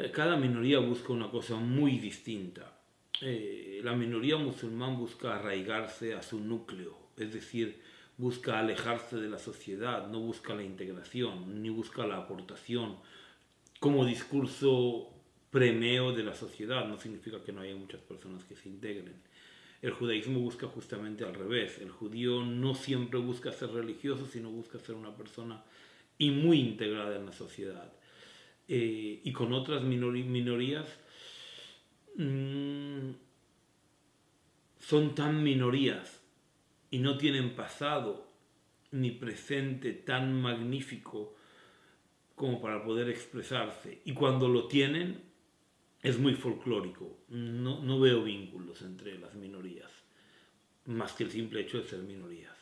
Eh, cada minoría busca una cosa muy distinta. Eh, la minoría musulmán busca arraigarse a su núcleo, es decir, busca alejarse de la sociedad, no busca la integración, ni busca la aportación como discurso premio de la sociedad. No significa que no haya muchas personas que se integren. El judaísmo busca justamente al revés. El judío no siempre busca ser religioso, sino busca ser una persona y muy integrada en la sociedad. Eh, y con otras minorías mmm, son tan minorías y no tienen pasado ni presente tan magnífico como para poder expresarse. Y cuando lo tienen, es muy folclórico. No, no veo vínculos entre las minorías, más que el simple hecho de ser minorías.